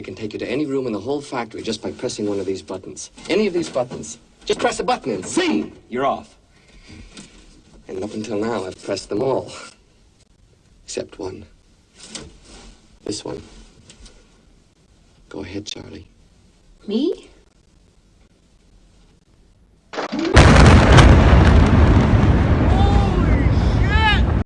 It can take you to any room in the whole factory just by pressing one of these buttons. Any of these buttons. Just press a button and zing! You're off. And up until now, I've pressed them all. Except one. This one. Go ahead, Charlie. Me?